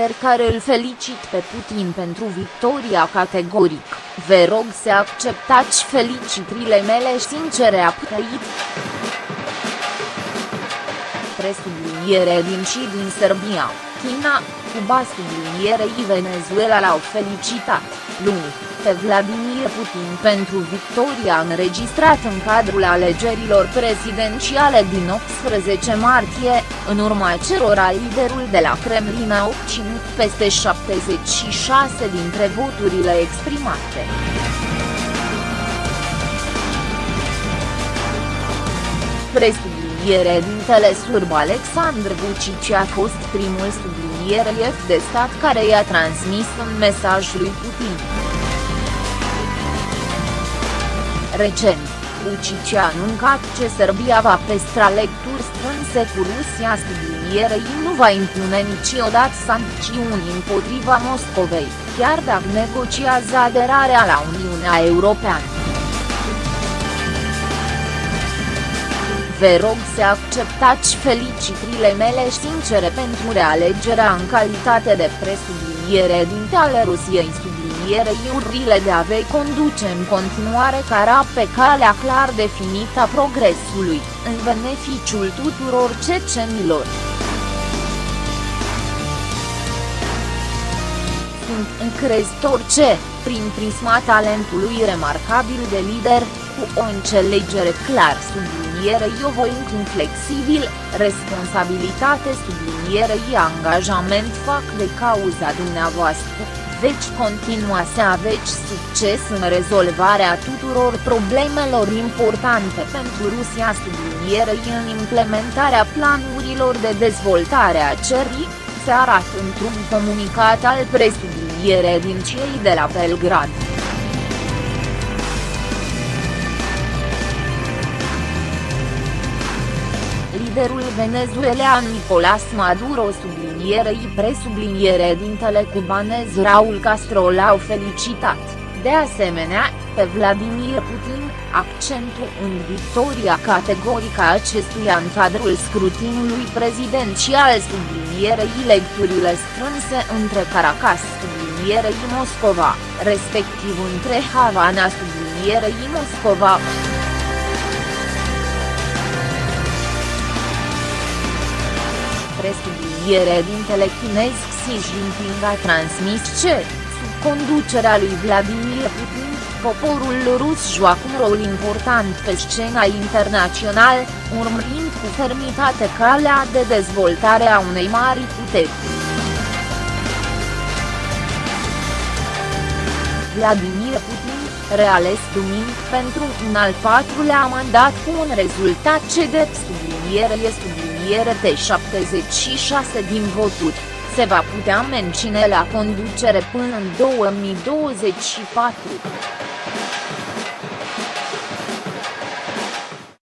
lider care îl felicit pe Putin pentru victoria categoric, vă rog să acceptați felicitrile mele sincere a trăit. Presubliniere din și din Serbia, China, Cuba sublinierei Venezuela l-au felicitat, luni, pe Vladimir Putin pentru victoria înregistrată în cadrul alegerilor prezidențiale din 18 martie, în urma cerora liderul de la Kremlin a obținut peste 76 dintre voturile exprimate. Presubliniere dintele surb Alexandru Vucic a fost primul subliniere de stat care i-a transmis un mesaj lui Putin. Recent, Vucic a anuncat ce Serbia va păstra lecturi strânse cu Rusia sublinierei nu va impune niciodată sancțiuni împotriva Moscovei, chiar dacă negociază aderarea la Uniunea Europeană. Vă rog să acceptați felicitrile mele sincere pentru realegerea în calitate de presubliniere dinte ale Rusiei sublinierei urile de a vei conduce în continuare cara pe calea clar definită a progresului, în beneficiul tuturor cecenilor. Sunt încrezător ce, prin prisma talentului remarcabil de lider, cu o înțelegere clar sublinierei o voinț inflexibil, responsabilitate sublinierei angajament fac de cauza dumneavoastră, veți continua să aveți succes în rezolvarea tuturor problemelor importante pentru Rusia sublinierei în implementarea planurilor de dezvoltare a cerii, se arată într-un comunicat al presubliniere din cei de la Belgrad. Liderul venezuelan Nicolás Maduro sublinierei presubliniere dintele cubanez Raul Castro l-au felicitat, de asemenea, pe Vladimir Putin, accentul în victoria categorică a acestuia în cadrul scrutinului prezidențial sublinierei lecturile strânse între Caracas sublinierei Moscova, respectiv între Havana sublinierei Moscova. Presubliniere dintele chinez Xi Jinping a transmis ce, sub conducerea lui Vladimir Putin, poporul rus joacă un rol important pe scena internațională, urmărind cu fermitate calea de dezvoltare a unei mari puteri. Vladimir Putin, reales duminică pentru un al patrulea mandat cu un rezultat ce de subliniere este subliniere de 76 din voturi, se va putea menține la conducere până în 2024.